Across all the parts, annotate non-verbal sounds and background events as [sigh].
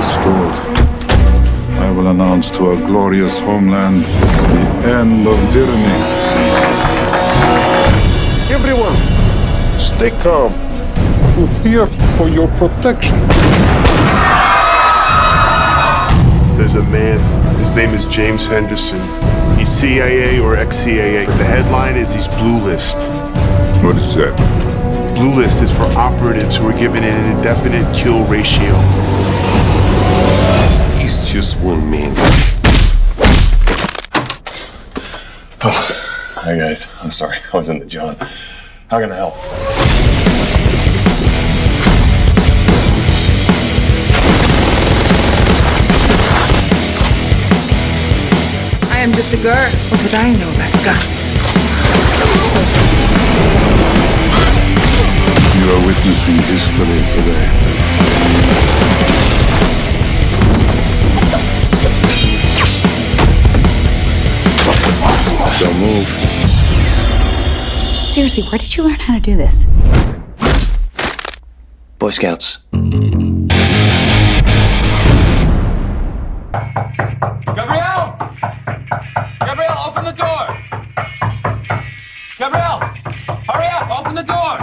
restored, I will announce to our glorious homeland the end of tyranny. Everyone, stay calm. We're here for your protection. There's a man. His name is James Henderson. He's CIA or ex-CIA. The headline is he's blue list. What is that? Blue list is for operatives who are given an indefinite kill ratio. He's just one man. [sighs] Hi guys, I'm sorry. I was in the John. How can I help? I am just a girl. What would I know about guns? You are witnessing history today. Don't move. Seriously, where did you learn how to do this? Boy Scouts. Gabrielle! Gabrielle, open the door! Gabrielle! Hurry up, open the door!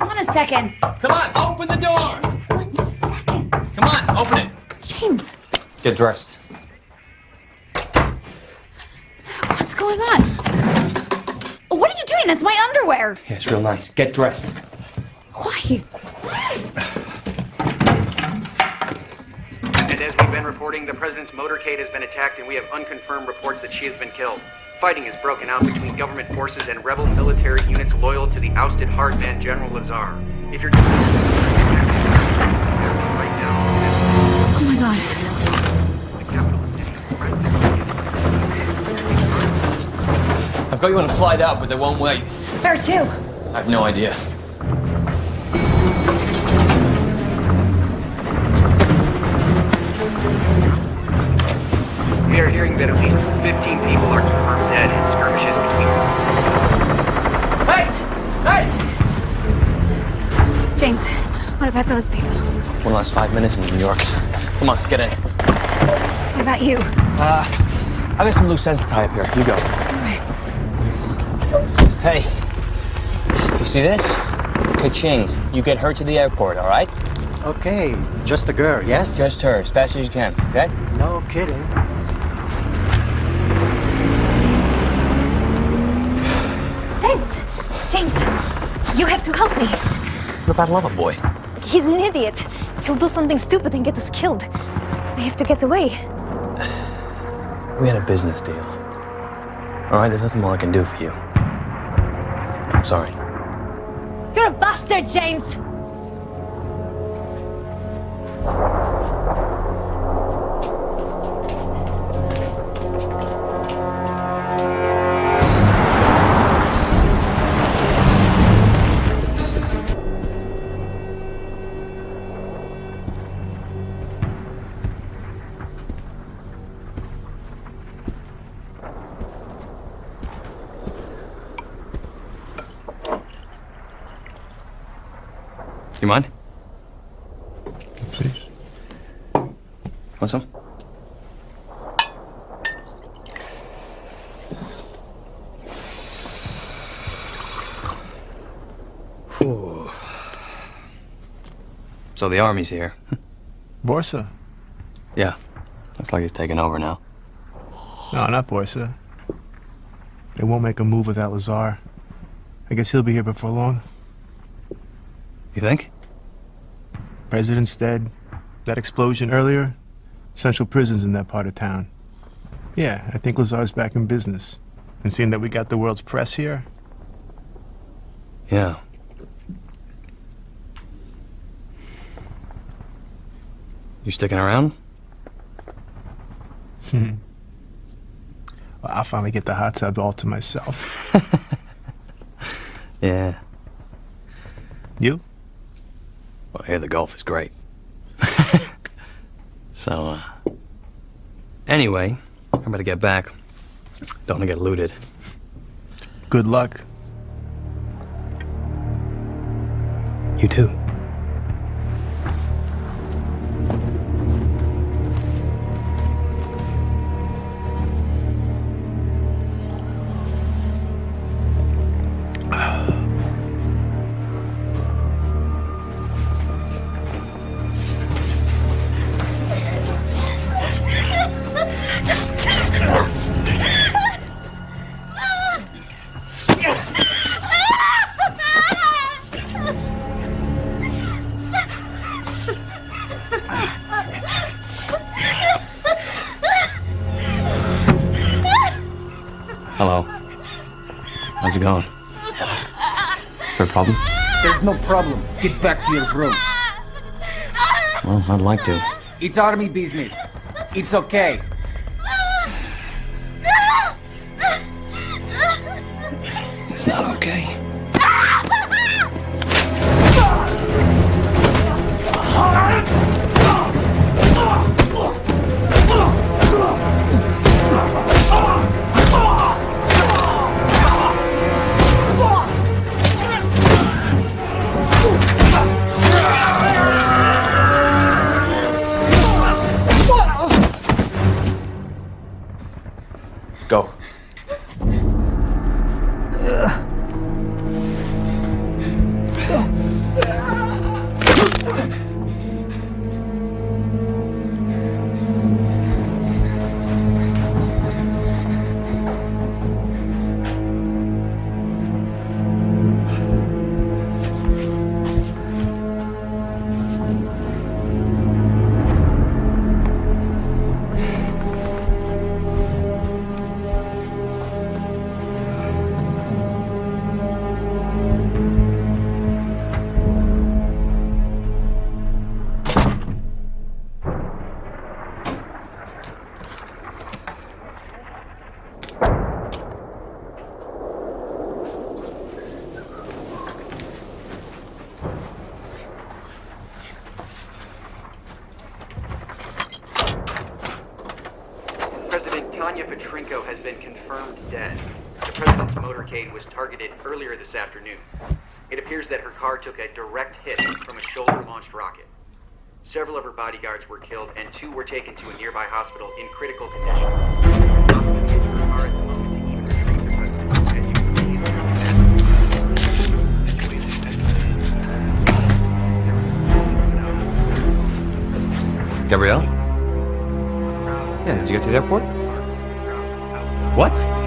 Hold on a second. Come on, open the door! James, one second. Come on, open it! James, Get dressed. Underwear. Yeah, it's real nice. Get dressed. Why? And as we've been reporting, the president's motorcade has been attacked, and we have unconfirmed reports that she has been killed. Fighting has broken out between government forces and rebel military units loyal to the ousted hard man General Lazar. If you're right now, Oh my god. I've got you on a flight out, but they won't wait. There too. I have no idea. We are hearing that at least 15 people are confirmed dead in skirmishes between. Hey! Hey! James, what about those people? One last five minutes in New York. Come on, get in. What about you? Uh, I got some loose ends to tie up here. You go. Alright. Hey, you see this? Ka-ching. You get her to the airport, all right? Okay, just the girl, yes? Just her, as fast as you can, okay? No kidding. James! James! You have to help me. What about Lover Boy? He's an idiot. He'll do something stupid and get us killed. I have to get away. We had a business deal. All right, there's nothing more I can do for you. I'm sorry. You're a bastard, James! You mind? Please. Want some? Whew. So the army's here. [laughs] Borsa? Yeah. Looks like he's taking over now. No, not Borsa. They won't make a move without Lazar. I guess he'll be here before long. You think? President's dead. That explosion earlier? Central prison's in that part of town. Yeah, I think Lazar's back in business. And seeing that we got the world's press here, Yeah. You sticking around? Hmm. well, I'll finally get the hot tub all to myself. [laughs] Yeah. You? Well, here the golf is great. [laughs] so, uh, anyway, I'm gonna get back. Don't wanna get looted. Good luck. You too. Hello. How's it going? For a problem? There's no problem. Get back to your room. Well, I'd like to. It's army business. It's okay. It's not okay. Were killed, and two were taken to a nearby hospital in critical condition. Gabrielle? Yeah, did you get to the airport? What?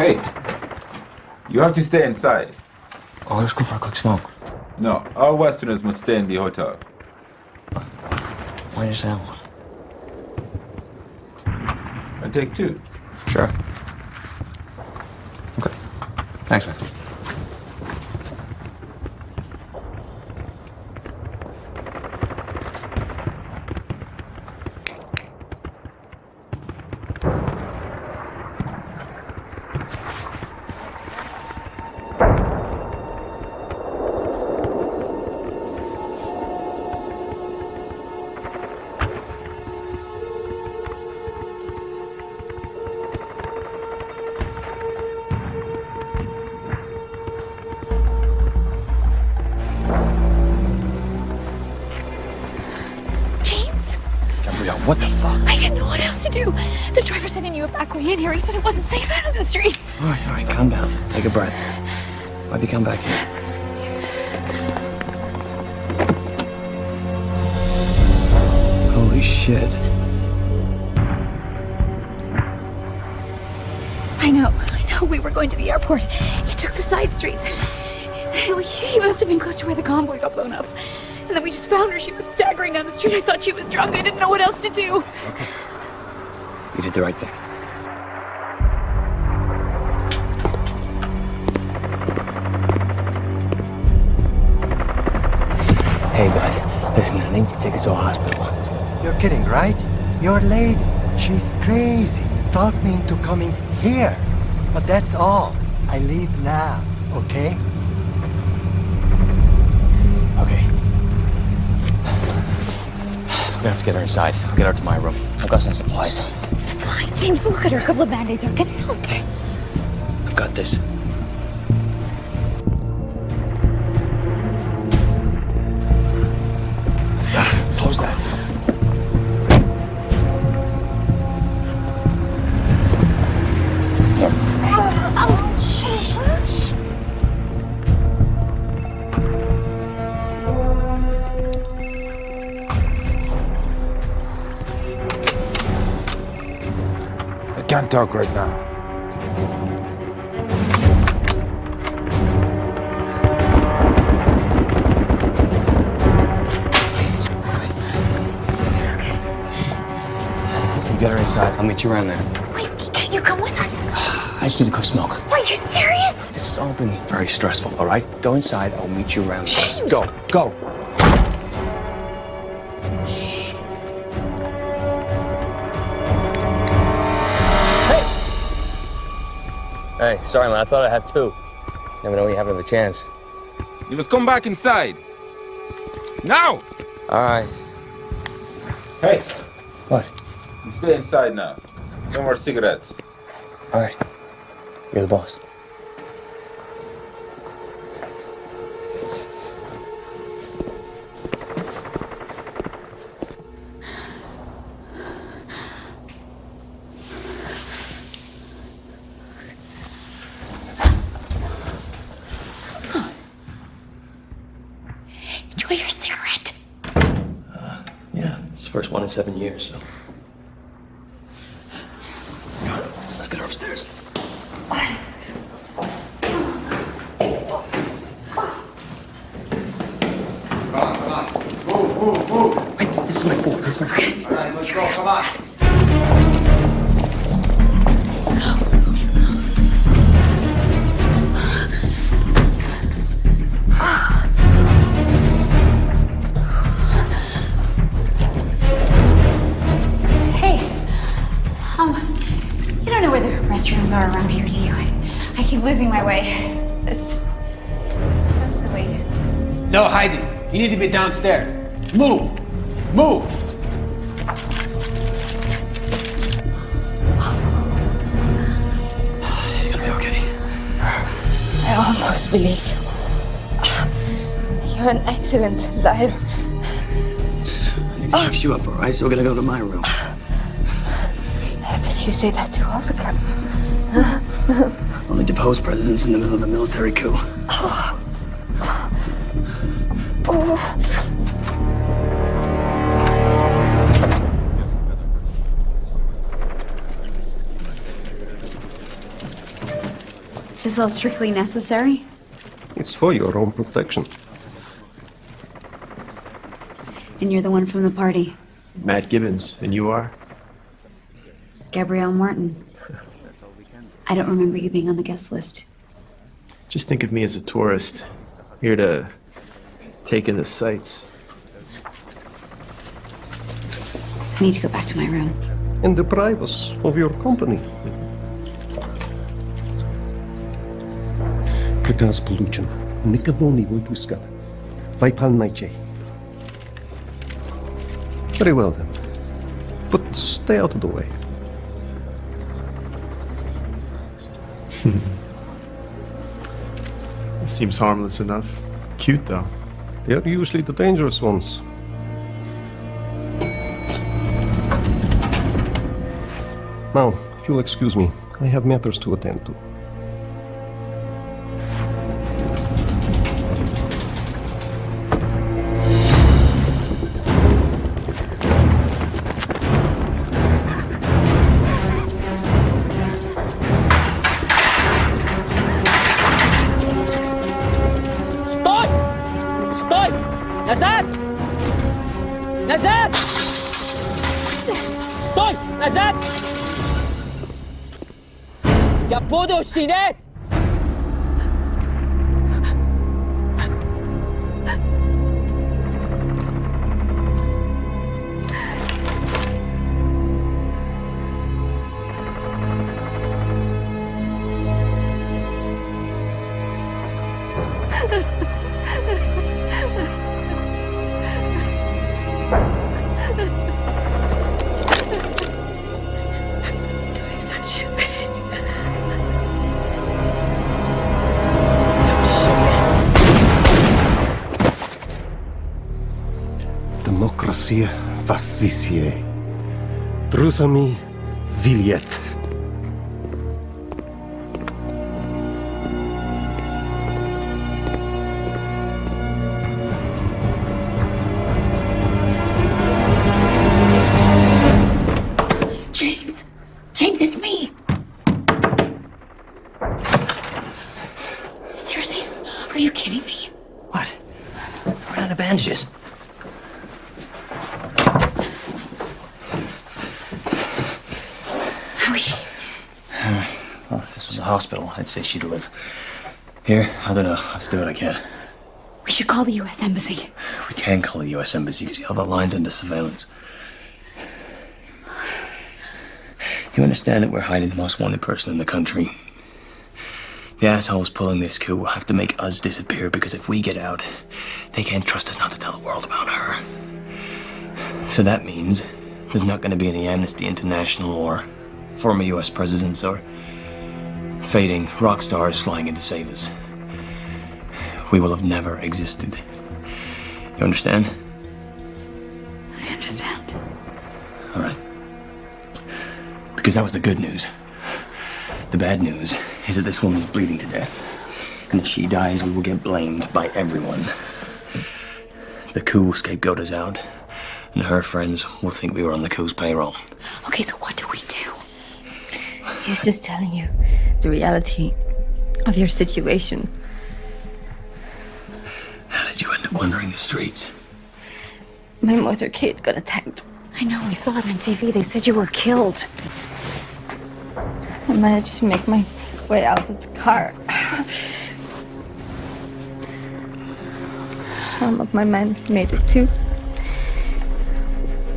Hey, you have to stay inside. Oh, let's go for a quick smoke. No, all Westerners must stay in the hotel. Say that? I take two. Sure. He knew a back in here. He said it wasn't safe out on the streets. All right, all right, calm down. Take a breath. Why'd you come back here? Holy shit. I know. I know. We were going to the airport. He took the side streets. He he must have been close to where the convoy got blown up. And then we just found her. She was staggering down the street. I thought she was drunk. I didn't know what else to do. Okay. You did the right thing. Coming here. But that's all. I leave now, okay? Okay. We're gonna have to get her inside. I'll get her to my room. I've got some supplies. Supplies. James, look at her. A couple of band-aids are gonna help. Okay. I've got this. Can't talk right now. You get her inside. I'll meet you around there. Wait, can't you come with us? I just need to go smoke. Are you serious? This has all been very stressful, all right? Go inside. I'll meet you around there. James! Go, go. Hey, sorry, man. I thought I had two. Never know when you have another chance. You must come back inside. Now! All right. Hey, What? you stay inside now. No more cigarettes. All right. You're the boss. Enjoy your cigarette. Yeah, it's the first one in seven years, so. Downstairs. Move! Move! You're gonna be okay. I almost believe you. You're an excellent liar. I need to fix you up, all right? So we're gonna go to my room. I bet you say that to all the cops. Only deposed presidents in the middle of a military coup. All strictly necessary? It's for your own protection. And you're the one from the party, Matt Gibbons, and you are? Gabrielle Martin. I don't remember you being on the guest list. Just think of me as a tourist, here to take in the sights. I need to go back to my room. In the privacy of your company. Приказ получен. Никого не выпускать. Выполняйте. Very well then. But stay out of the way. Seems harmless enough. Cute, though. They're usually the dangerous ones. Now, if you'll excuse me, I have matters to attend to. Svisje. Trusami Zilier. Say she'd live. Here, I don't know. Let's do what I can. We should call the U.S. Embassy. We can call the U.S. Embassy because all the lines under surveillance. Do you understand that we're hiding the most wanted person in the country? The assholes pulling this coup will have to make us disappear because if we get out, they can't trust us not to tell the world about her. So that means there's not going to be any Amnesty International or former U.S. presidents or fading rock stars flying in to save us. We will have never existed. You understand? I understand. All right. Because that was the good news. The bad news is that this woman is bleeding to death. And if she dies, we will get blamed by everyone. The cool scapegoat is out, and her friends will think we were on the coup's payroll. Okay, so what do we do? He's just telling you the reality of your situation. How did you end up wandering the streets? My mother' motorcade got attacked. I know, we saw it on TV. They said you were killed. I managed to make my way out of the car. Some of my men made it too.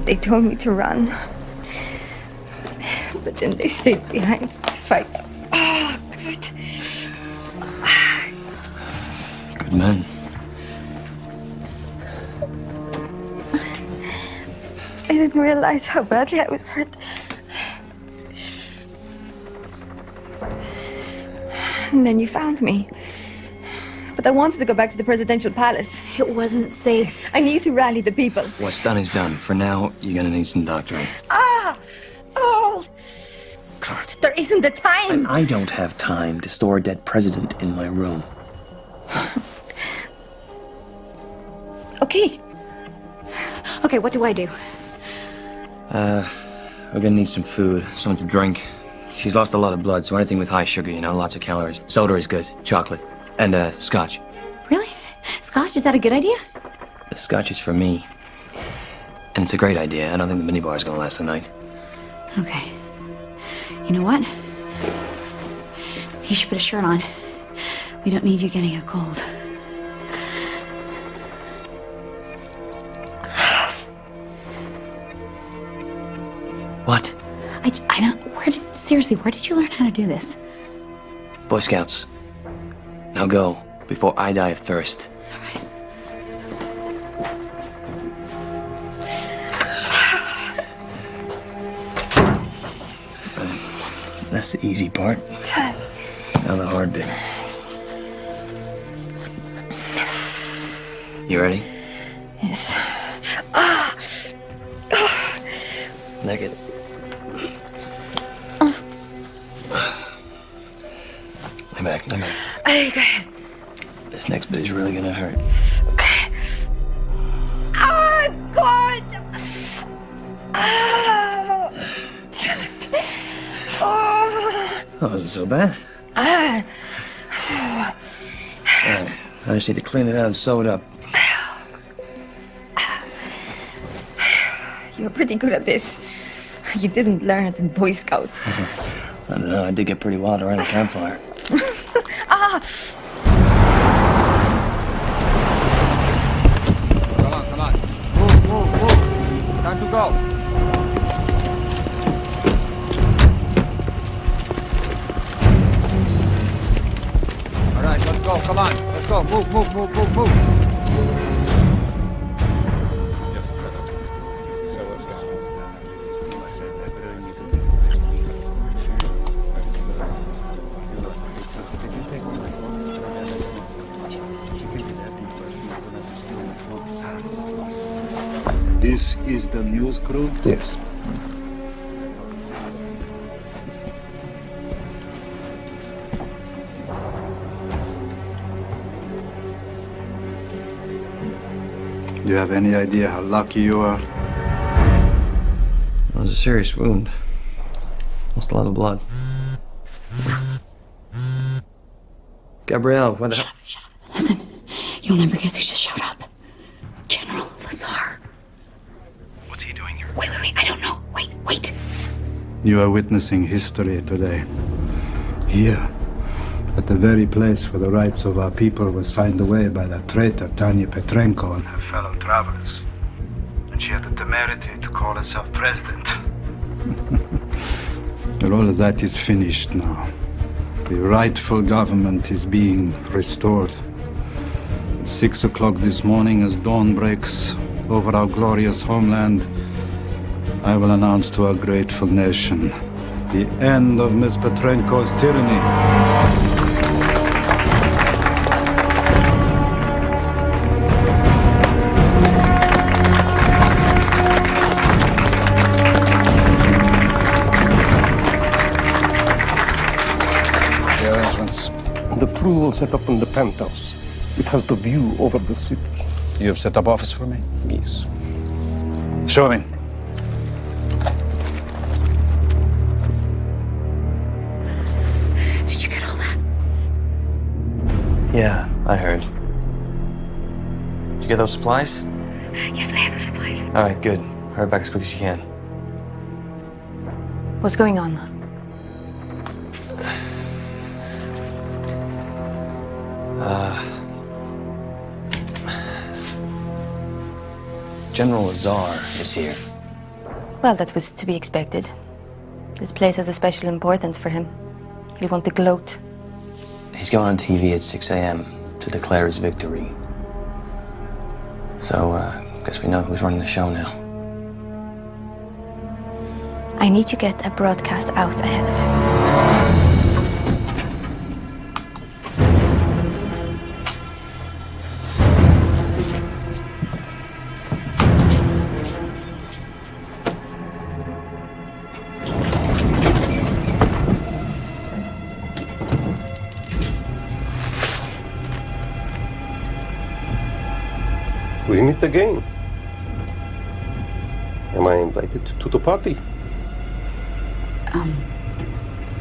They told me to run. But then they stayed behind to fight. Good. Good men. I didn't realize how badly I was hurt. And then you found me. But I wanted to go back to the presidential palace. It wasn't safe. I need to rally the people. What's done is done. For now, you're gonna need some doctoring. Ah! Oh! There isn't the time! I don't have time to store a dead president in my room. [sighs] Okay. Okay, what do I do? Uh, we're gonna need some food, something to drink. She's lost a lot of blood, so anything with high sugar, you know, lots of calories. Soda is good, chocolate, and uh, scotch. Really? Scotch? Is that a good idea? The scotch is for me. And it's a great idea. I don't think the minibar is gonna last the night. Okay. You know what? You should put a shirt on. We don't need you getting a cold. [sighs] What? I, I don't. Where did. Seriously, where did you learn how to do this? Boy Scouts. Now go, before I die of thirst. That's the easy part. Now the hard bit. You ready? Yes. Ah! Naked. Lay back, lay back. Ay, go ahead. This next bit is really gonna hurt. Ah, God! Ah! That wasn't so bad. Ah! Alright, I just need to clean it out and sew it up. [sighs] You're pretty good at this. You didn't learn it in Boy Scouts. [laughs] I don't know, I did get pretty wild around the campfire. [laughs] ah! Come on, come on. Move, move, move. Time to go. Go. Move, move, move, move, move. This is the news crew? Yes. Have any idea how lucky you are? It was a serious wound. Lost a lot of blood. Gabrielle, Gabrielle, what the hell? Listen, You'll never guess who just showed up. General Lazar. What's he doing here? Wait, wait, wait. I don't know. Wait, wait. You are witnessing history today. Here, at the very place where the rights of our people were signed away by that traitor, Tanya Petrenko and her fellow travelers. And she had the temerity to call herself president. [laughs] But all of that is finished now. The rightful government is being restored. At six o'clock this morning, as dawn breaks over our glorious homeland, I will announce to our grateful nation the end of Ms. Petrenko's tyranny. Will set up in the penthouse. It has the view over the city. You have set up office for me? Yes. Show me. Did you get all that? Yeah, I heard. Did you get those supplies? Yes, I have the supplies. All right, good. Hurry back as quick as you can. What's going on? General Lazar is here. Well, that was to be expected. This place has a special importance for him. He'll want to gloat. He's going on TV at 6 a.m. to declare his victory. So, uh, guess we know who's running the show now. I need to get a broadcast out ahead of him. We meet again. Am I invited to the party? Um,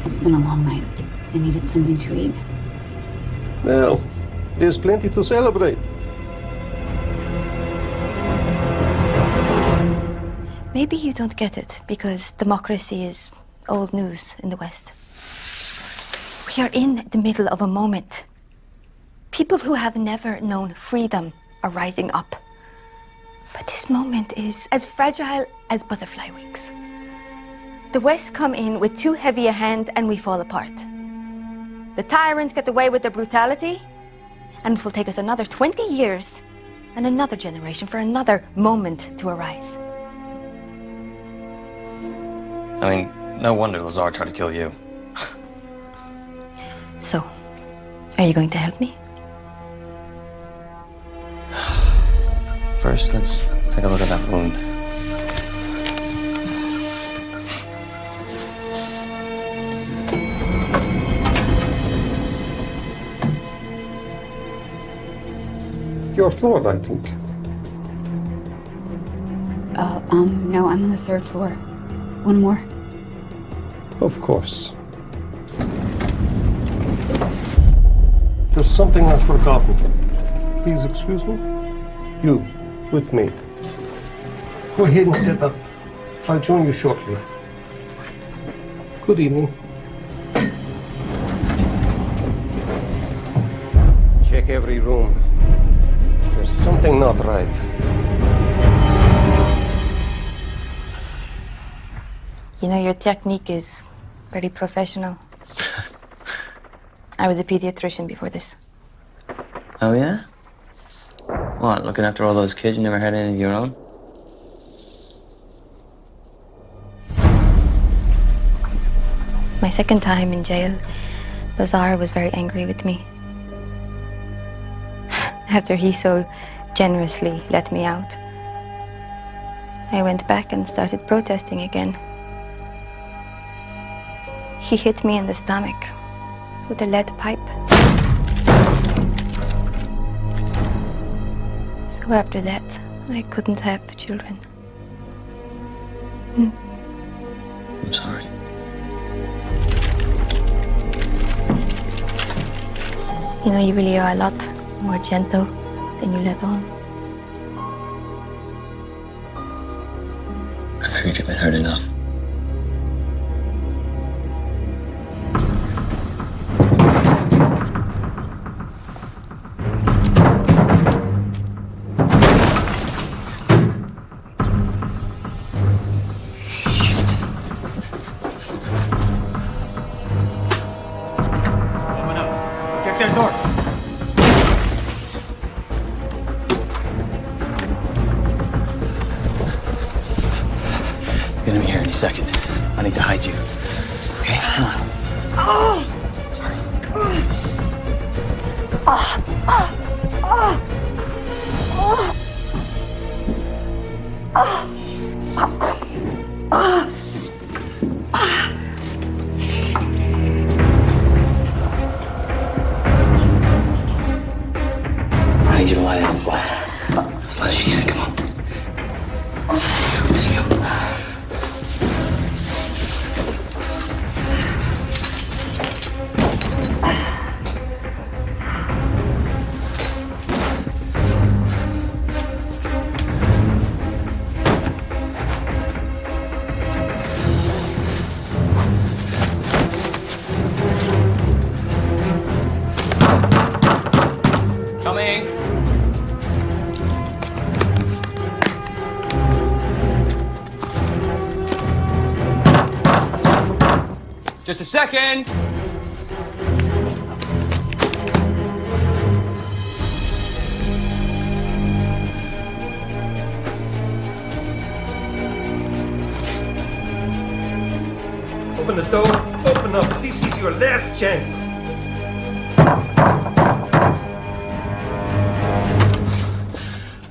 it's been a long night. I needed something to eat. Well, there's plenty to celebrate. Maybe you don't get it because democracy is old news in the West. We are in the middle of a moment. People who have never known freedom are rising up. But this moment is as fragile as butterfly wings. The West come in with too heavy a hand and we fall apart. The tyrants get away with their brutality, and it will take us another 20 years and another generation for another moment to arise. I mean, no wonder Lazar tried to kill you. So, are you going to help me? [sighs] First, let's take a look at that wound. Your floor, I think. Uh, um, no, I'm on the third floor. One more. Of course. There's something I've forgotten. Please excuse me. You, with me. Go ahead and sit up. I'll join you shortly. Good evening. Check every room. There's something not right. You know, your technique is very professional. I was a pediatrician before this. Oh, yeah? What, looking after all those kids you never had any of your own? My second time in jail, the Lazar was very angry with me. [laughs] After he so generously let me out, I went back and started protesting again. He hit me in the stomach with a lead pipe. So after that, I couldn't have children. Mm. I'm sorry. You know, you really are a lot more gentle than you let on. I figured you've been hurt enough. Just a second. Open the door. Open up. This is your last chance.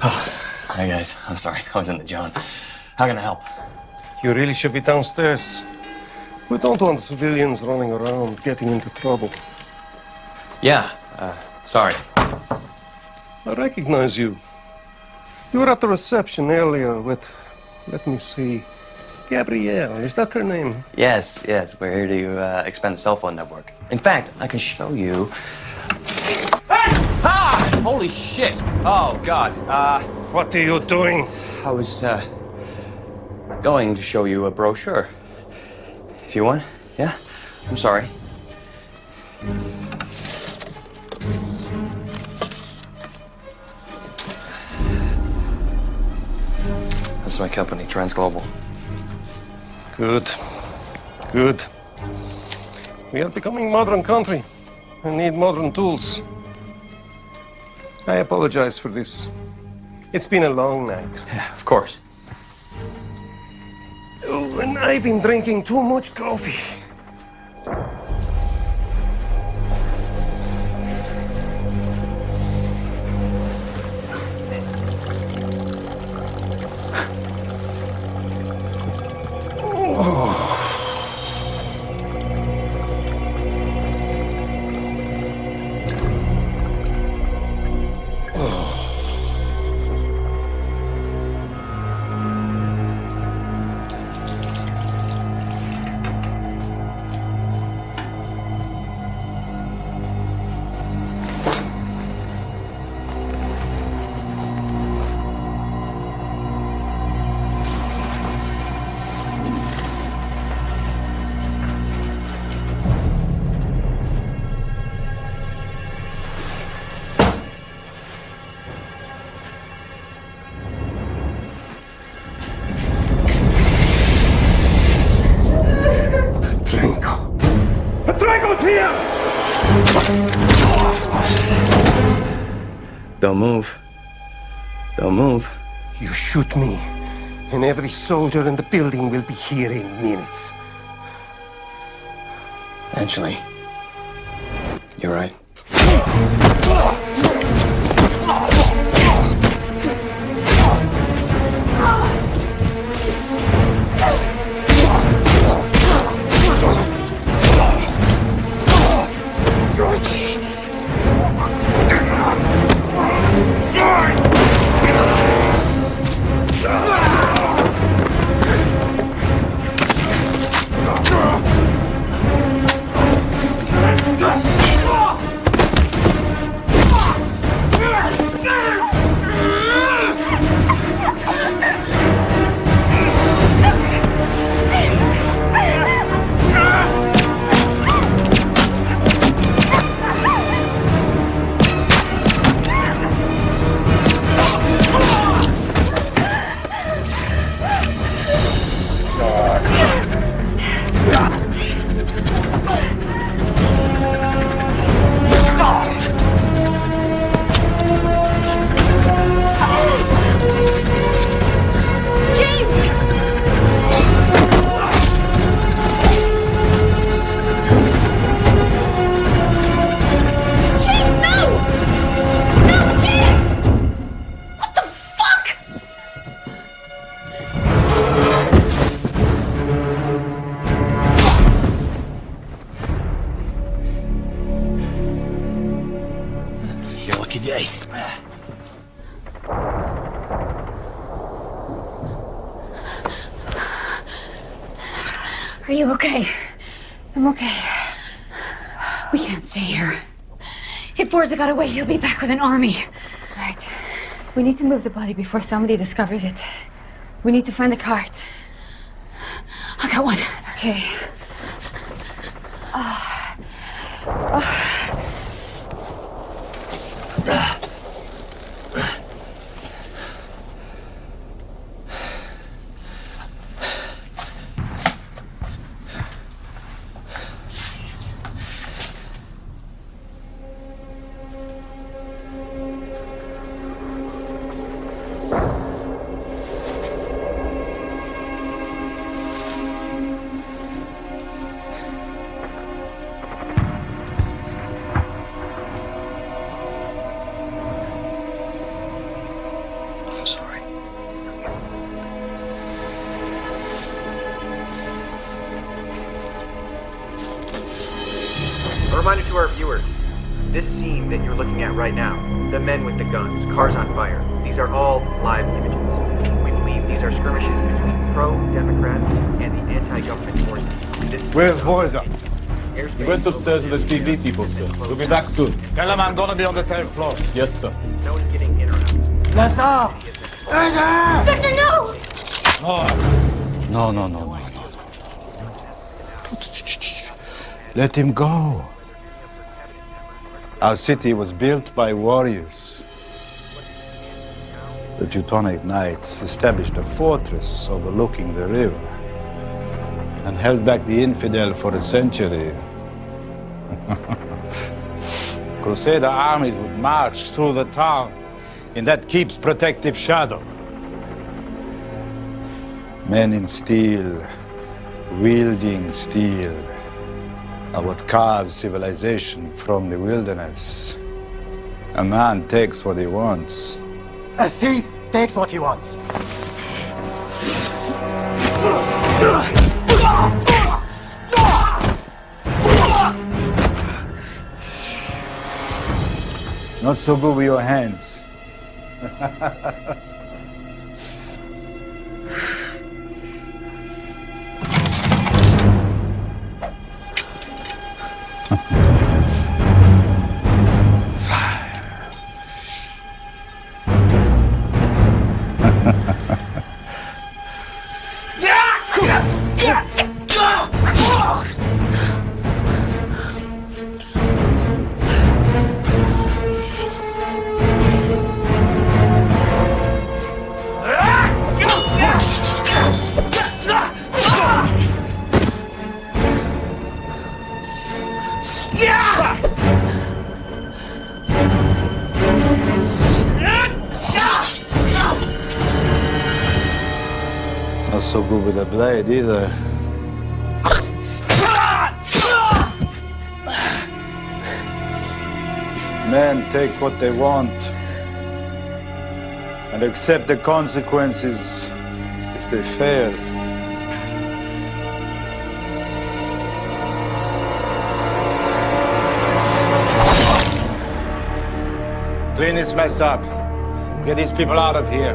[sighs] Hi guys, I'm sorry. I was in the John. How can I help? You really should be downstairs. We don't want civilians running around getting into trouble. Yeah, uh, sorry. I recognize you. You were at the reception earlier with, let me see, Gabrielle. Is that her name? Yes, yes, we're here to uh, expand the cell phone network. In fact, I can show you. Ah! Holy shit! Oh God. Uh, what are you doing? I was uh, going to show you a brochure. If you want, yeah. I'm sorry. That's my company, Transglobal. Good. Good. We are becoming modern country and need modern tools. I apologize for this. It's been a long night. Yeah, of course. Oh, and I've been drinking too much coffee. Don't move. Don't move. You shoot me, and every soldier in the building will be here in minutes. Actually, you're right. If Borza got away, he'll be back with an army. Right. We need to move the body before somebody discovers it. We need to find the cart. Between pro Democrats and the anti government forces. Where's Borza? He went upstairs with the TV people, sir. We'll be back soon. Tell him I'm gonna be on the 10th floor. Yes, sir. No one's getting in or out. Lazar! Victor, no! No, no, no, no, no, no. Let him go. Our city was built by warriors. The Teutonic Knights established a fortress overlooking the river and held back the infidel for a century. [laughs] Crusader armies would march through the town in that keep's protective shadow. Men in steel, wielding steel, are what carves civilization from the wilderness. A man takes what he wants. A thief takes what he wants. Not so good with your hands. [laughs] good with a either. Men take what they want and accept the consequences if they fail. Clean this mess up. Get these people out of here.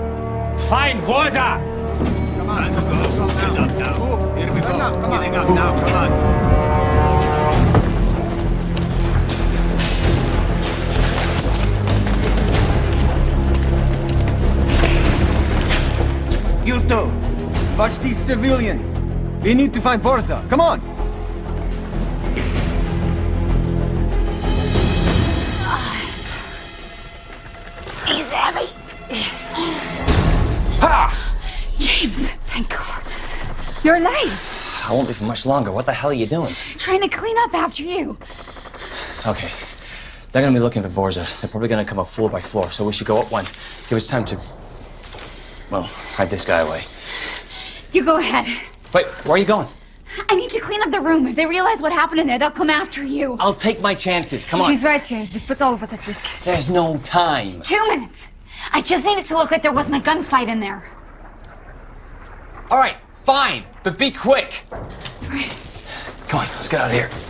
Find Borza! Now. Here we go. Getting up now. Come on. You two, watch these civilians. We need to find Borza. Come on. He's heavy. Yes. Ha! James! You're. I won't be for much longer. What the hell are you doing? Trying to clean up after you. Okay. They're gonna be looking for Vorza. They're probably gonna come up floor by floor, so we should go up one. Give us time to. Well, hide this guy away. You go ahead. Wait, where are you going? I need to clean up the room. If they realize what happened in there, they'll come after you. I'll take my chances. Come on. She's right, James. This puts all of us at risk. There's no time. Two minutes. I just need it to look like there wasn't a gunfight in there. All right, fine, but be quick. Come on, let's get out of here.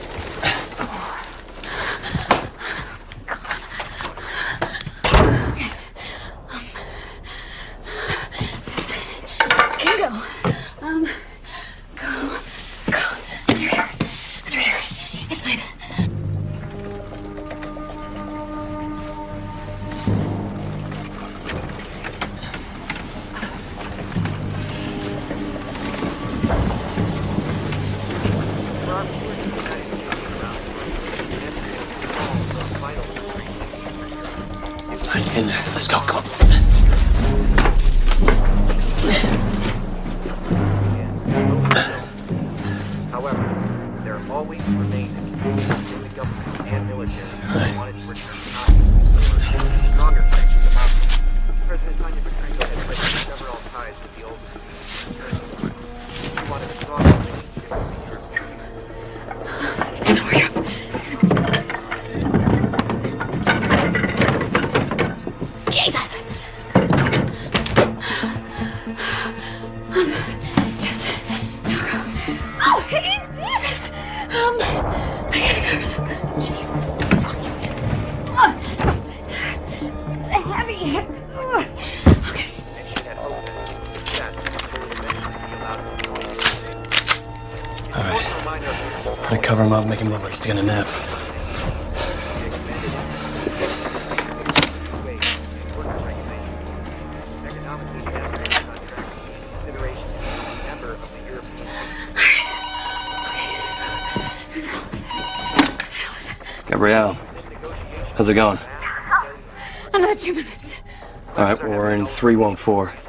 Make him look like he's taking a nap. Gabrielle, how's it going? Oh, another two minutes. All right, well, we're in 314.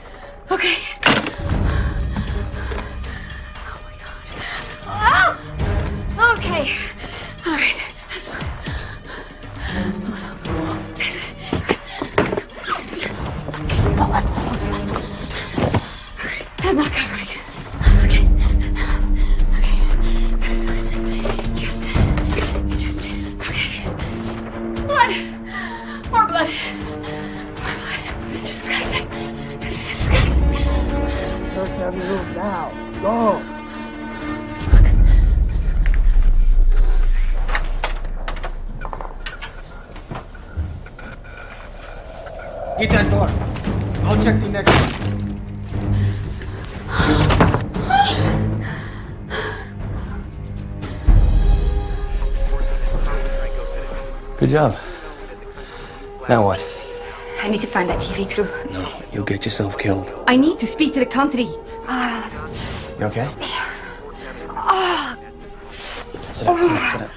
Good job. Now what? I need to find that TV crew. No, you'll get yourself killed. I need to speak to the country. Ah, You okay? ah, Sit down, sit down, sit down.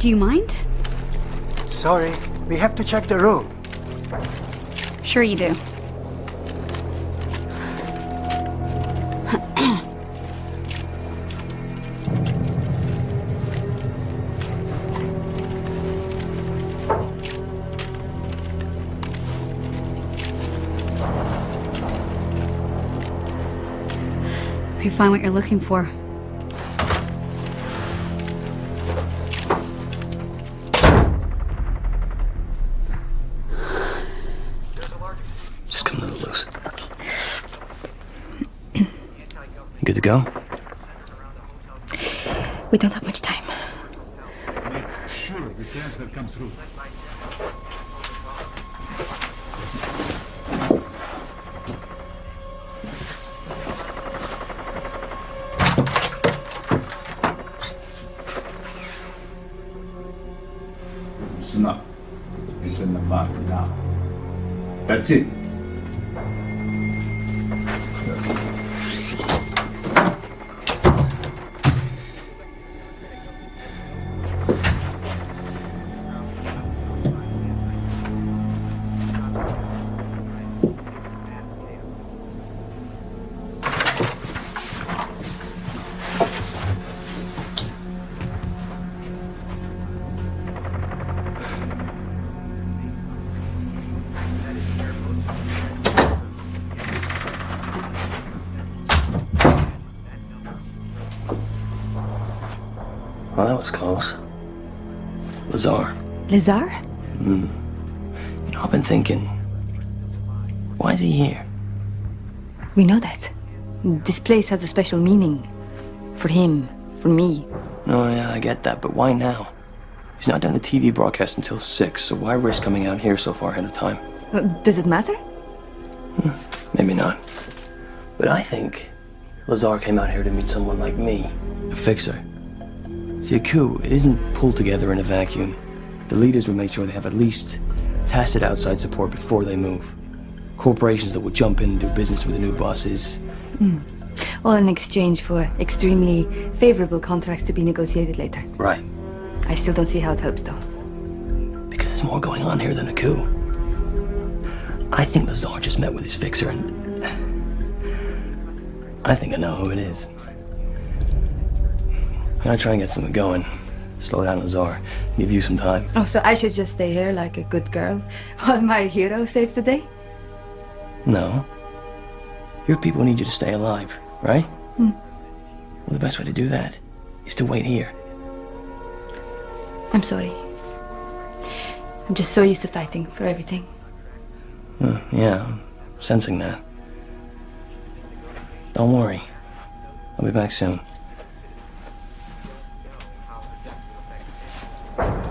Do you mind? Sorry, we have to check the room. Sure you do. You find what you're looking for. To go? We don't have much time. Make Sure, the transfer comes through. Listen up. It's in the mark now. That's it. Was close. Lazar. Lazar? Hmm. You know, I've been thinking, why is he here? We know that. This place has a special meaning. For him, for me. No, yeah, I get that, but why now? He's not doing the TV broadcast until 6, so why risk coming out here so far ahead of time? Uh, Does it matter? Maybe not. But I think Lazar came out here to meet someone like me, a fixer. See, a coup, it isn't pulled together in a vacuum. The leaders would make sure they have at least tacit outside support before they move. Corporations that will jump in and do business with the new bosses. Hmm. All in exchange for extremely favorable contracts to be negotiated later. Right. I still don't see how it helps, though. Because there's more going on here than a coup. I think Lazar just met with his fixer and... [laughs] I think I know who it is. I'm gonna try and get something going. Slow down Lazar. Give you some time. Oh, so I should just stay here like a good girl while my hero saves the day? No. Your people need you to stay alive, right? Hmm. Well, the best way to do that is to wait here. I'm sorry. I'm just so used to fighting for everything. Uh, yeah, I'm sensing that. Don't worry. I'll be back soon. We are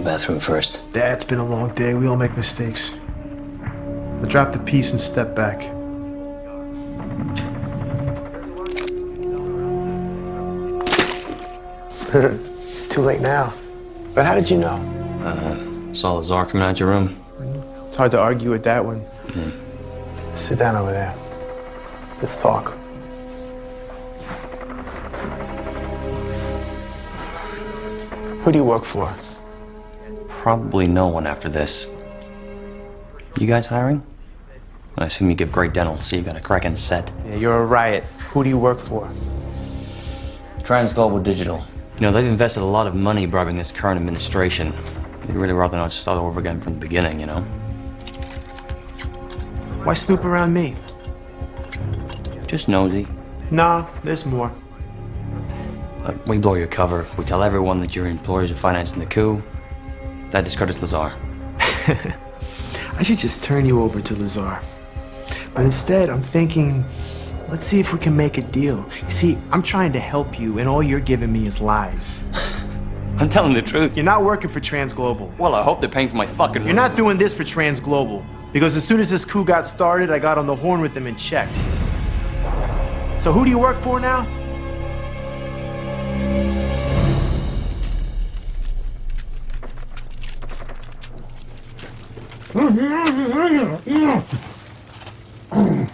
the bathroom first. Dad, it's been a long day. We all make mistakes. I drop the piece and step back. [laughs] it's too late now. But how did you know? Uh, saw the Tsar coming out your room. It's hard to argue with that one. Sit down over there. Let's talk. Who do you work for? Probably no one after this. You guys hiring? I assume you give great dental, so you got a cracking set. Yeah, you're a riot. Who do you work for? Trans Global Digital. You know, they've invested a lot of money bribing this current administration. They'd really rather not start over again from the beginning, you know? Why snoop around me? Just nosy. Nah, there's more. We blow your cover. We tell everyone that your employers are financing the coup. That discredits Lazar. [laughs] I should just turn you over to Lazar. But instead, I'm thinking, let's see if we can make a deal. You see, I'm trying to help you, and all you're giving me is lies. [laughs] I'm telling the truth. You're not working for Trans Global. Well, I hope they're paying for my fucking. You're not doing this for Trans Global. Because as soon as this coup got started, I got on the horn with them and checked. So who do you work for now? Uhum, uhum, uhum, uhum.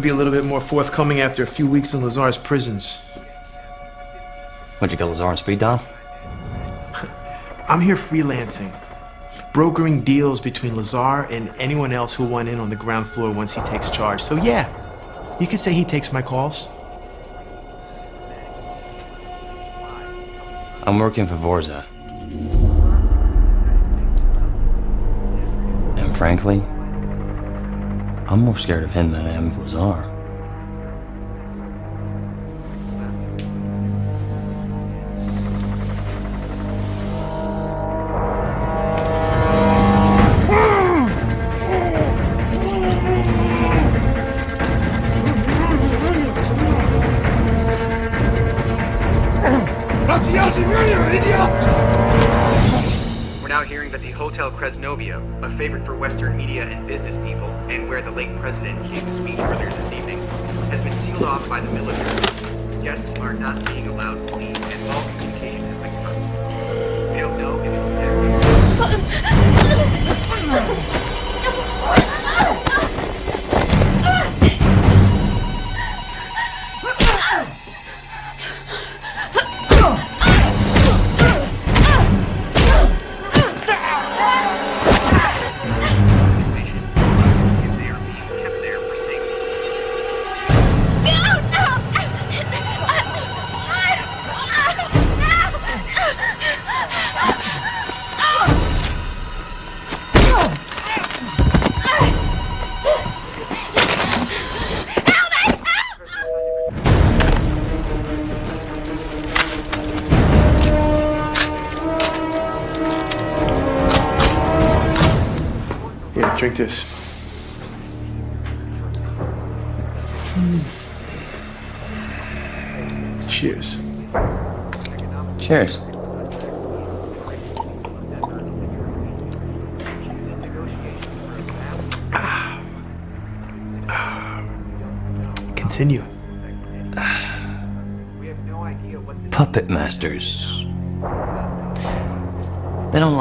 You'll be a little bit more forthcoming after a few weeks in Lazar's prisons. What'd you get Lazar on speed dial? [laughs] I'm here freelancing, brokering deals between Lazar and anyone else who went in on the ground floor once he takes charge. So yeah, you could say he takes my calls. I'm working for Vorza. And frankly, I'm more scared of him than I am of Lazar.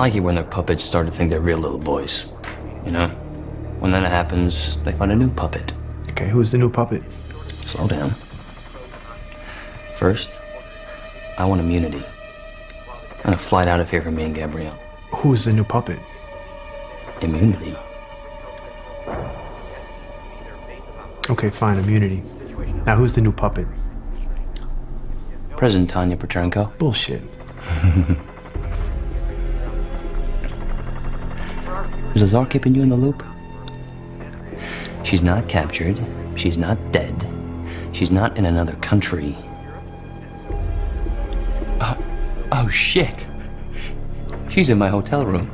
Like it when their puppets start to think they're real little boys. You know? When that happens, they find a new puppet. Okay, who's the new puppet? Slow down. First, I want immunity. And a flight out of here for me and Gabrielle. Who's the new puppet? Immunity. Okay, fine, immunity. Now, who's the new puppet? President Tanya Petrenko. Bullshit. [laughs] Is Lazar keeping you in the loop? She's not captured. She's not dead. She's not in another country. Oh, oh shit. She's in my hotel room.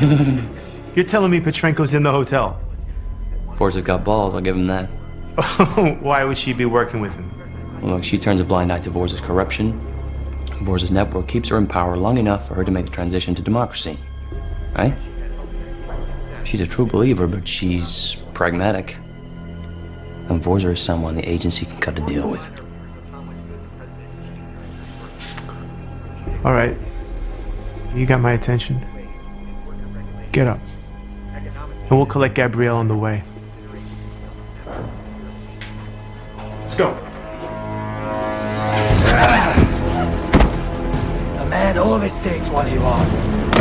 [laughs] You're telling me Petrenko's in the hotel? Forrest has got balls, I'll give him that. [laughs] Why would she be working with him? Well, look, she turns a blind eye to Vorza's corruption. Vorza's network keeps her in power long enough for her to make the transition to democracy. Right? She's a true believer, but she's pragmatic. And Vorza is someone the agency can cut a deal with. All right. You got my attention. Get up. And we'll collect Gabrielle on the way. Let's go. The man always takes what he wants.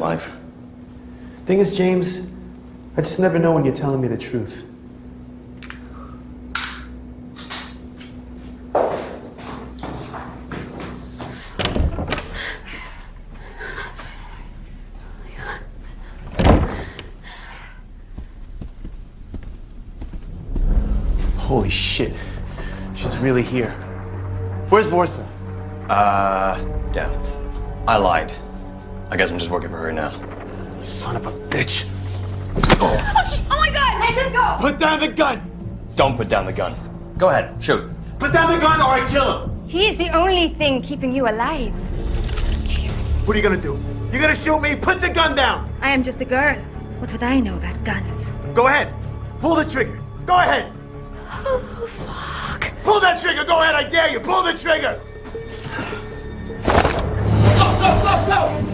Past life. Thing is, James, I just never know when you're telling me the truth. Holy shit. She's really here. Where's Vorza? Uh, yeah. I lied. I guess I'm just working for her now. You son of a bitch. Oh, she, oh my god! Let him go! Put down the gun! Don't put down the gun. Go ahead, shoot. Put down the gun or I kill him! He is the only thing keeping you alive. Jesus. What are you gonna do? You're gonna shoot me? Put the gun down! I am just a girl. What would I know about guns? Go ahead. Pull the trigger. Go ahead. Oh, fuck. Pull that trigger. Go ahead. I dare you. Pull the trigger. Go, go, go, go!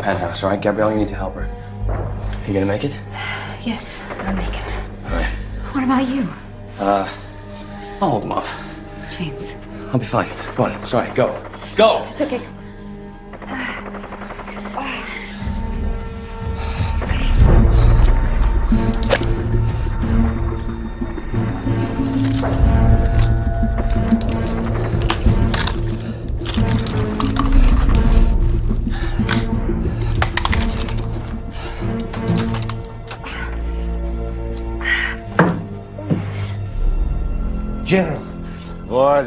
Penthouse, all right? Gabrielle, you need to help her. You gonna make it? Yes, I'll make it. All right. What about you? Uh, I'll hold them off. James. I'll be fine. Go on. Sorry. Go. Go. It's okay.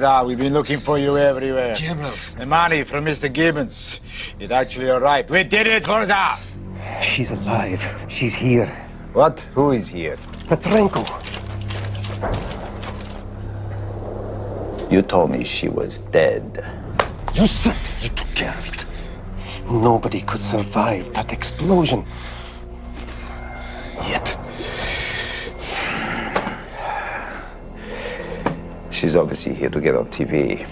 We've been looking for you everywhere. General. The money from Mr. Gibbons. It actually arrived. We did it, Warza! She's alive. She's here. What? Who is here? Petrenko. You told me she was dead. You said you took care of it. Nobody could survive that explosion. She's obviously here to get on TV.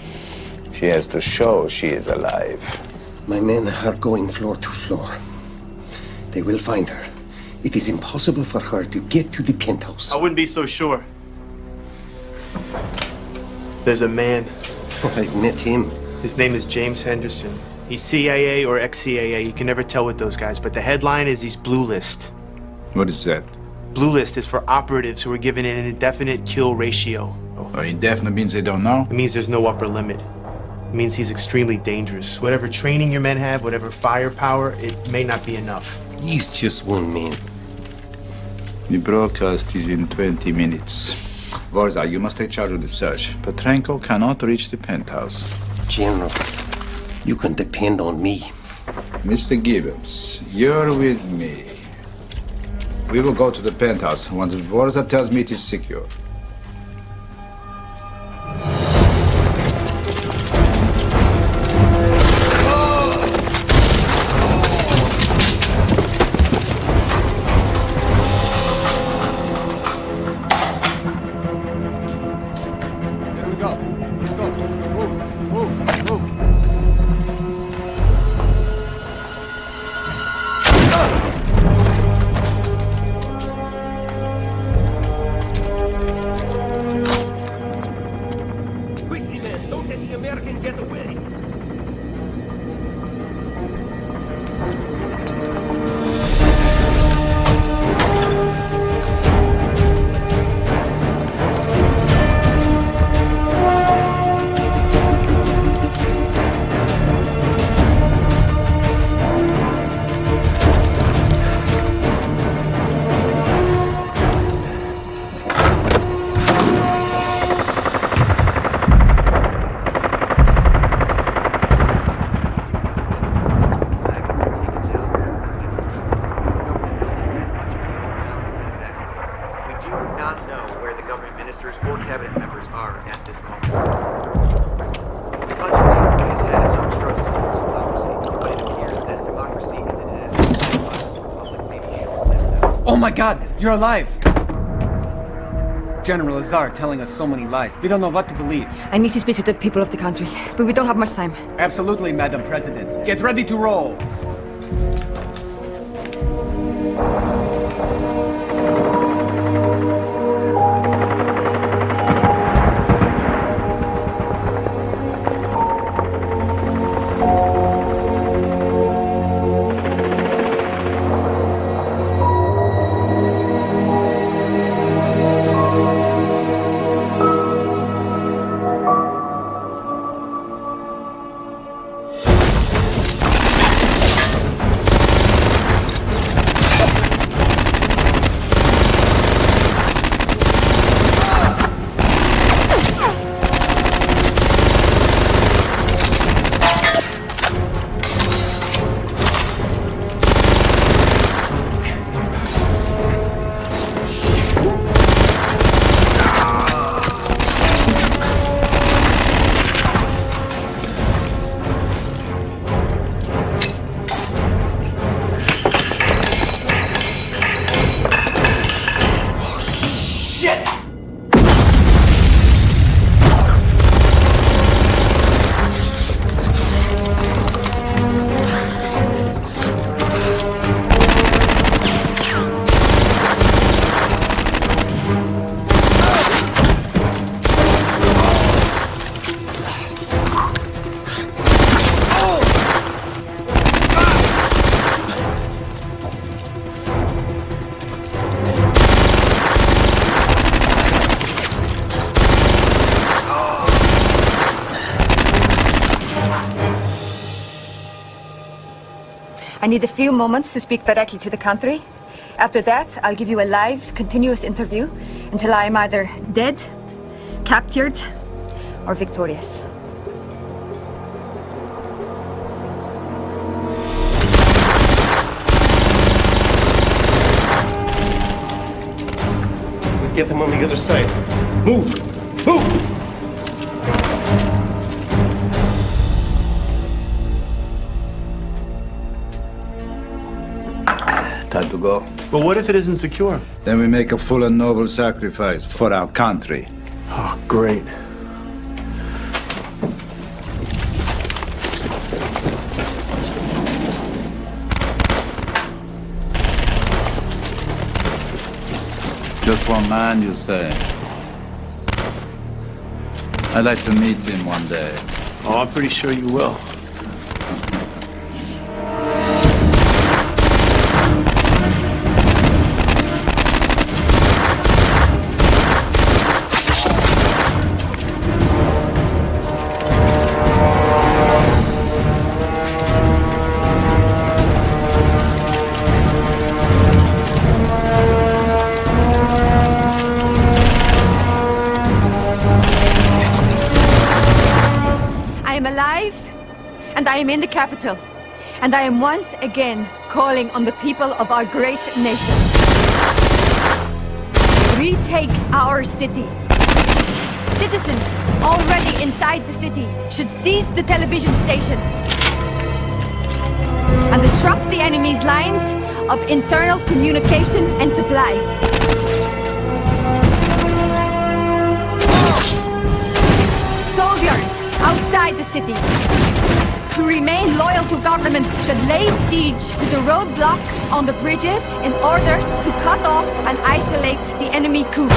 She has to show she is alive. My men are going floor to floor. They will find her. It is impossible for her to get to the penthouse. I wouldn't be so sure. There's a man. I met him. His name is James Henderson. He's CIA or ex-CIA. You can never tell with those guys. But the headline is he's blue list. What is that? Blue list is for operatives who are given an indefinite kill ratio. Oh, indefinite means they don't know? It means there's no upper limit. It means he's extremely dangerous. Whatever training your men have, whatever firepower, it may not be enough. He's just one man. The broadcast is in 20 minutes. Warza, you must take charge of the search. Petrenko cannot reach the penthouse. General, you can depend on me. Mr. Gibbons, you're with me. We will go to the penthouse once Vorza tells me it is secure. You're alive! General Lazar telling us so many lies. We don't know what to believe. I need to speak to the people of the country, but we don't have much time. Absolutely, Madam President. Get ready to roll. Need a few moments to speak directly to the country. After that, I'll give you a live, continuous interview until I am either dead, captured, or victorious. We'll get them on the other side. Move! Move! Go. But what if it isn't secure? Then we make a full and noble sacrifice for our country. Oh, great. Just one man, you say? I'd like to meet him one day. Oh, I'm pretty sure you will. Am in the capital. And I am once again calling on the people of our great nation. Retake our city. Citizens already inside the city should seize the television station and disrupt the enemy's lines of internal communication and supply. Soldiers outside the city who remain loyal to government should lay siege to the roadblocks on the bridges in order to cut off and isolate the enemy coup.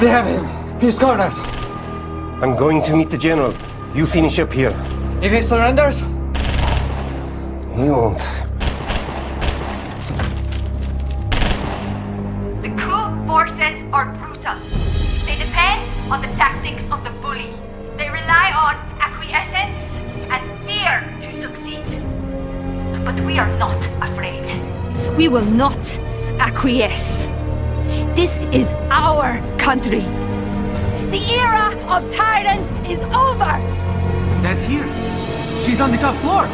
They have him. He's cornered. I'm going to meet the general. You finish up here. If he surrenders, He won't. The coup forces are brutal. They depend on the tactics of the bully. They rely on acquiescence and fear to succeed. But we are not afraid. We will not acquiesce. This is our country. The era of tyrants is over. that's here. She's on the top floor.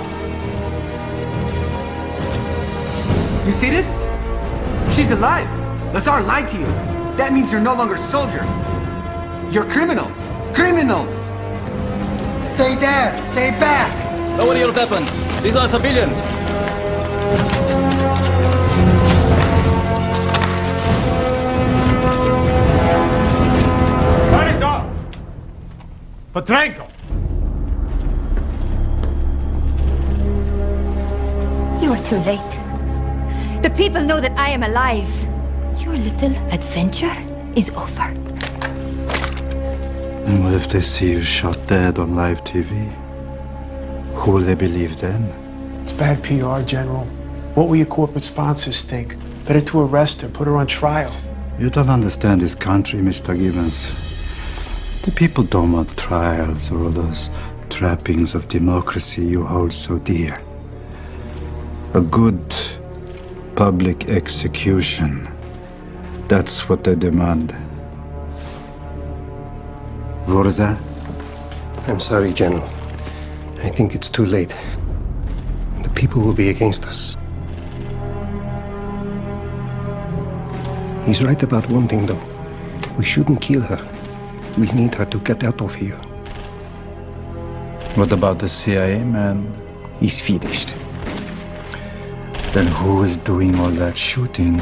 You see this? She's alive. Lazar lied to you. That means you're no longer soldiers. You're criminals. Criminals! Stay there! Stay back! Lower your weapons. These are civilians. Petrenko! You are too late. The people know that I am alive. Your little adventure is over. And what if they see you shot dead on live TV? Who will they believe then? It's bad PR, General. What will your corporate sponsors think? Better to arrest her, put her on trial. You don't understand this country, Mr. Gibbons. The people don't want trials or all those trappings of democracy you hold so dear. A good public execution. That's what they demand. Vorza? I'm sorry, General. I think it's too late. The people will be against us. He's right about one thing, though. We shouldn't kill her. We need her to get out of here. What about the CIA man? He's finished. Then who is doing all that shooting?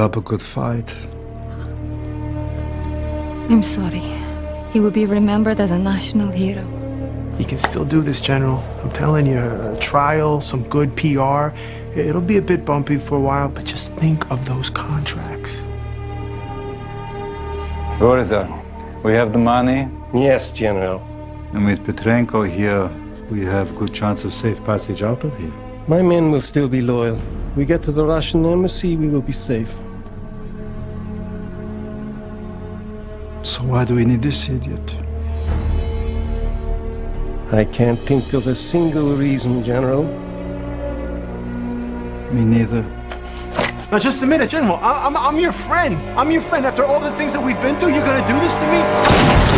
Up a good fight. I'm sorry. He will be remembered as a national hero. You can still do this, General. I'm telling you, a trial, some good PR. It'll be a bit bumpy for a while, but just think of those contracts. Gorza, we have the money? Yes, General. And with Petrenko here, we have a good chance of safe passage out of here. My men will still be loyal. We get to the Russian embassy, we will be safe. Why do we need this idiot? I can't think of a single reason, General. Me neither. Now, just a minute, General. I- I'm, I'm your friend. I'm your friend. After all the things that we've been through, you're gonna do this to me?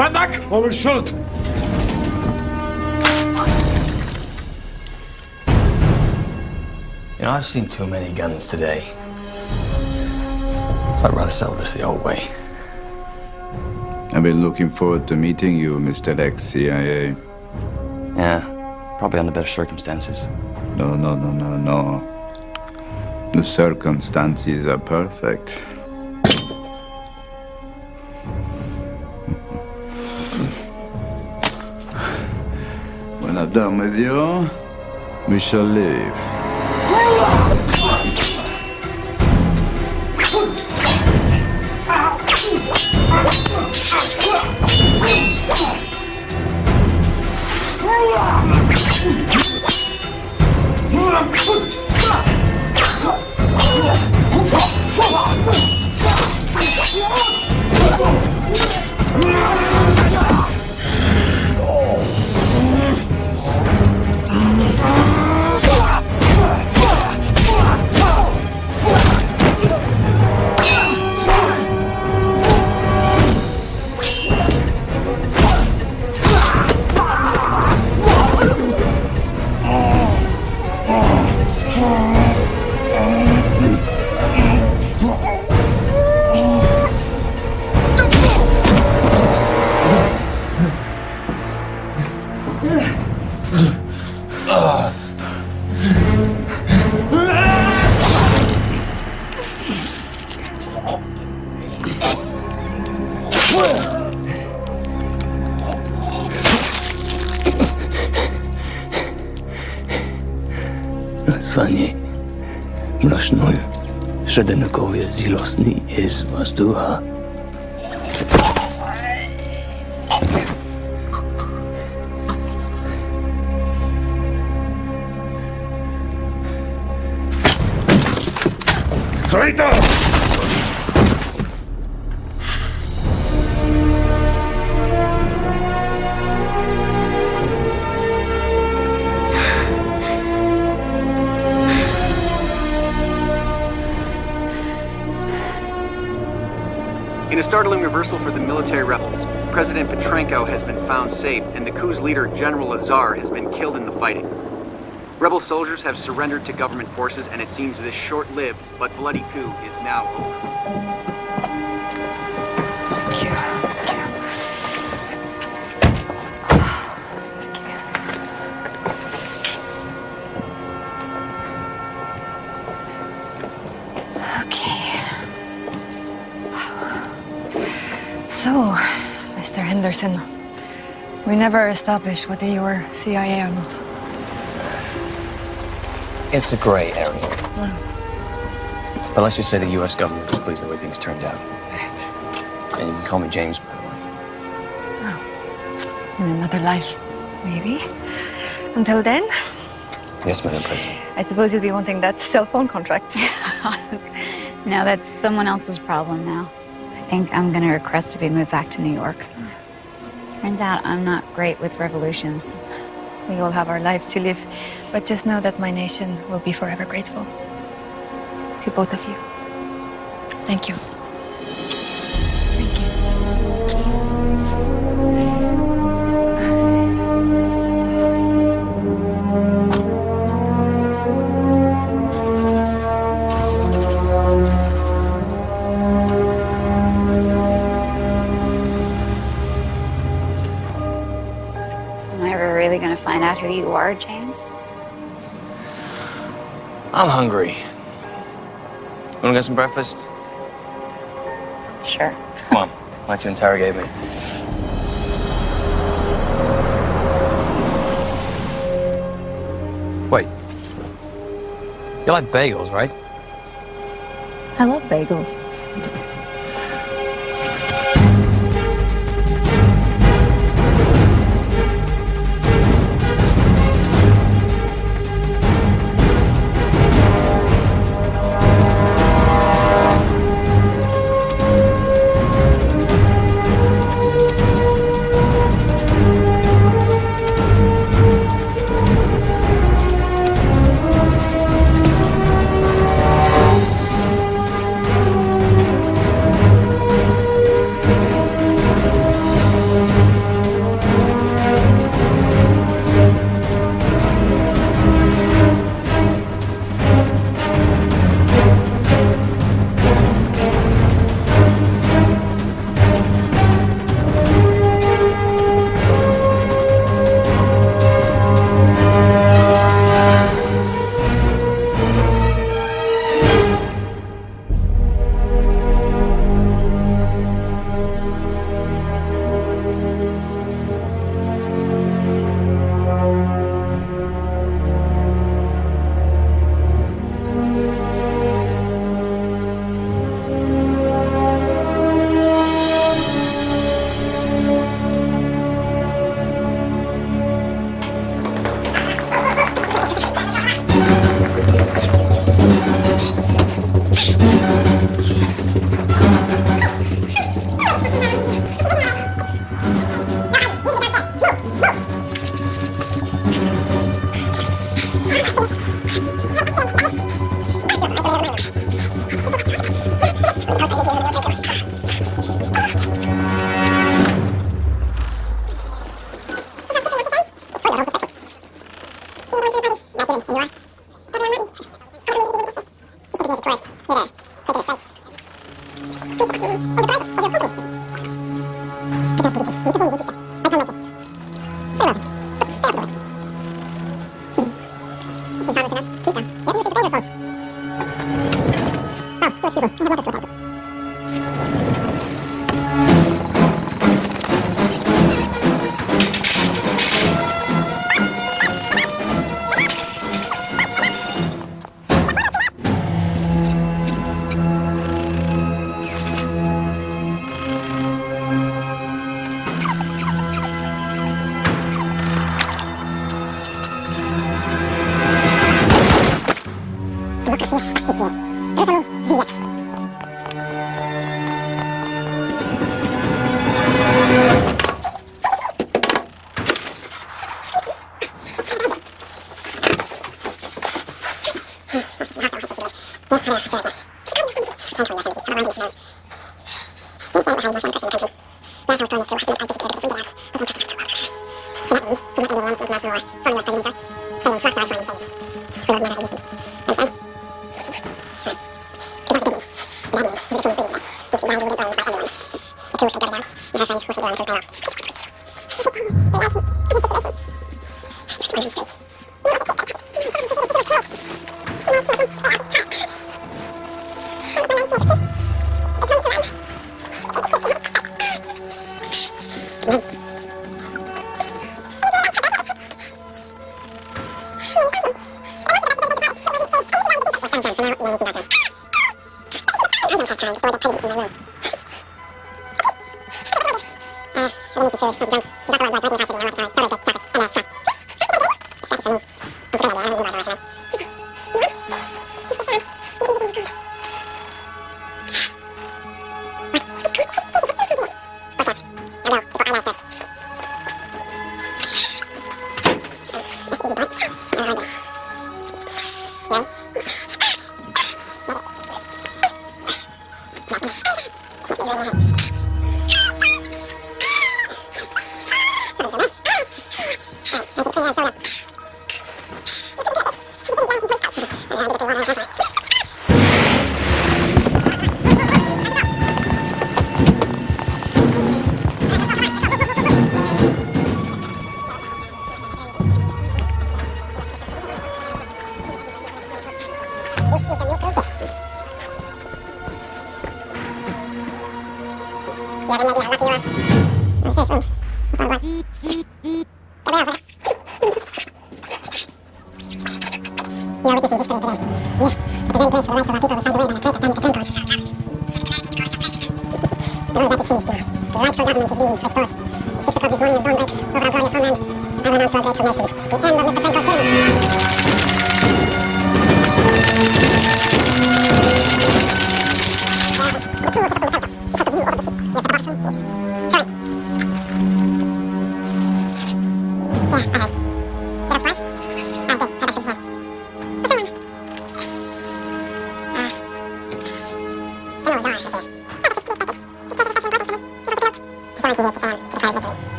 Stand back or we'll shoot! You know, I've seen too many guns today. So I'd rather settle this the old way. I've been looking forward to meeting you, Mr. ex-CIA. Yeah, probably under better circumstances. No, no, no, no, no. The circumstances are perfect. Done with you, we shall leave. jeszcze ten kowiec i nie jest was du hast. For the military rebels, President Petrenko has been found safe, and the coup's leader, General Lazar, has been killed in the fighting. Rebel soldiers have surrendered to government forces, and it seems this short-lived but bloody coup is now over. Anderson. We never established whether you were CIA or not. It's a gray area. Mm. But let's just say the U.S. government is pleased the way things turned out. And you can call me James, by the way. In another life, maybe. Until then, Yes, Madam President. I suppose you'll be wanting that cell phone contract. [laughs] now that's someone else's problem now. I think I'm gonna request to be moved back to New York. Turns out I'm not great with revolutions. We all have our lives to live, but just know that my nation will be forever grateful. To both of you. Thank you. Who you are, James? I'm hungry. You Wanna get some breakfast? Sure. Come on. Why don't you interrogate me? Wait. You like bagels, right? I love bagels.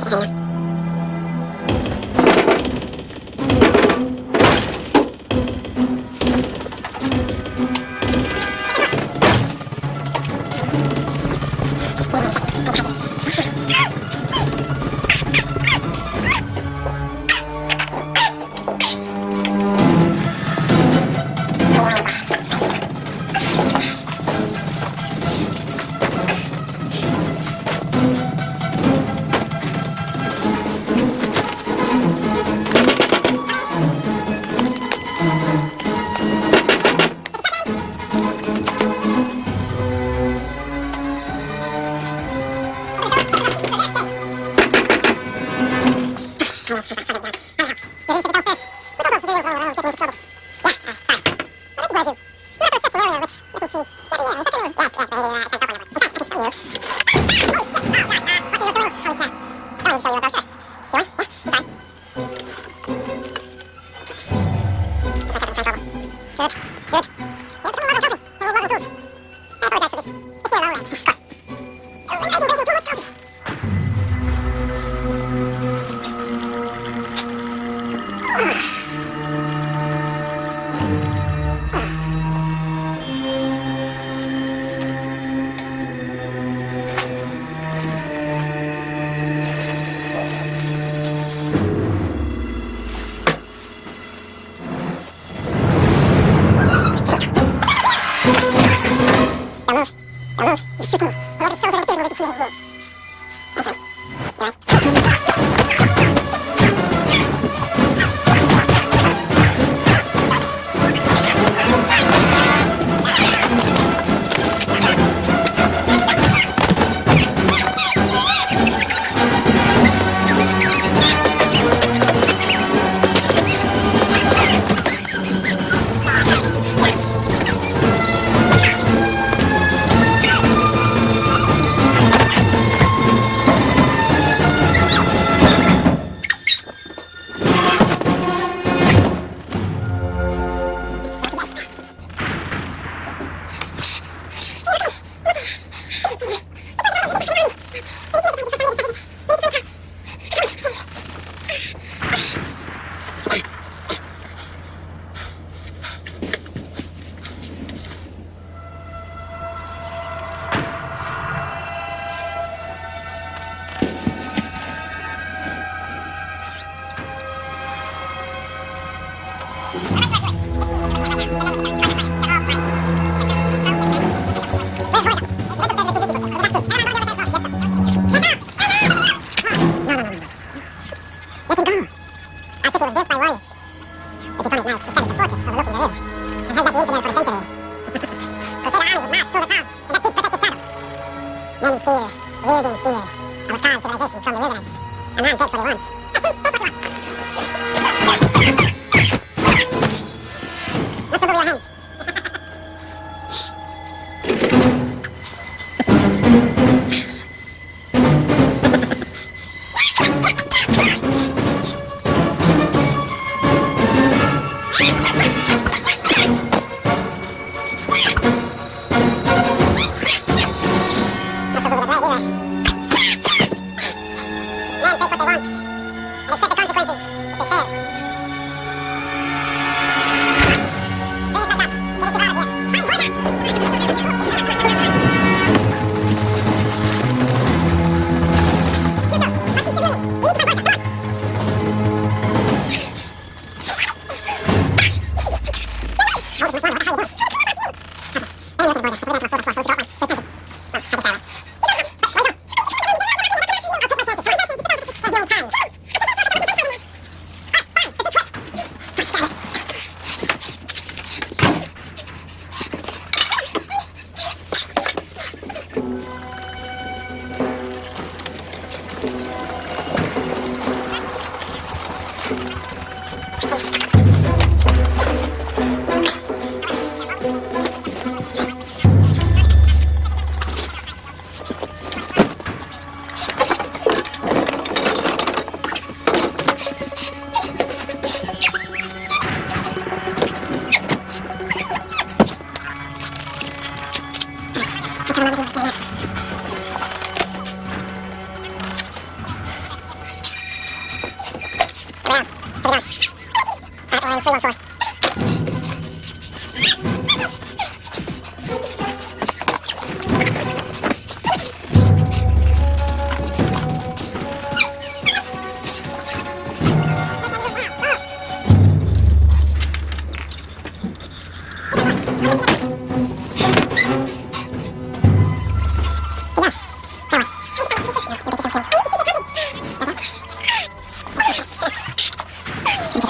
Thank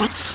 Oh,